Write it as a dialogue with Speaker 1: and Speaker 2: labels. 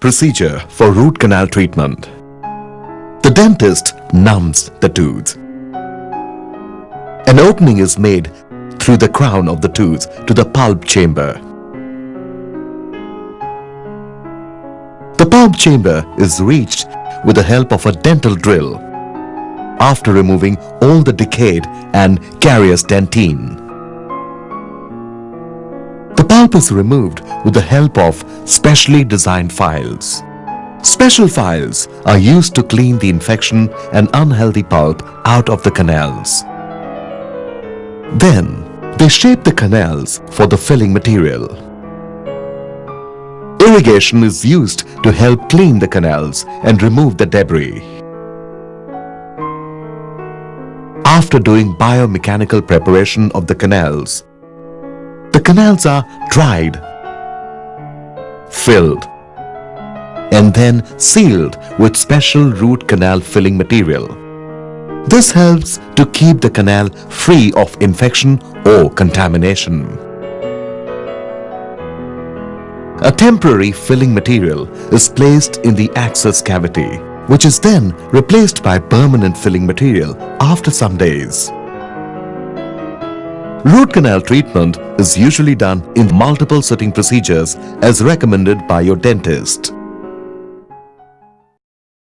Speaker 1: Procedure for root canal treatment. The dentist numbs the tooth. An opening is made through the crown of the tooth to the pulp chamber. The pulp chamber is reached with the help of a dental drill after removing all the decayed and carious dentine. Pulp is removed with the help of specially designed files. Special files are used to clean the infection and unhealthy pulp out of the canals. Then, they shape the canals for the filling material. Irrigation is used to help clean the canals and remove the debris. After doing biomechanical preparation of the canals, the canals are dried, filled, and then sealed with special root canal filling material. This helps to keep the canal free of infection or contamination. A temporary filling material is placed in the access cavity, which is then replaced by permanent filling material after some days. Root canal treatment is usually done in multiple sitting procedures as recommended by your dentist.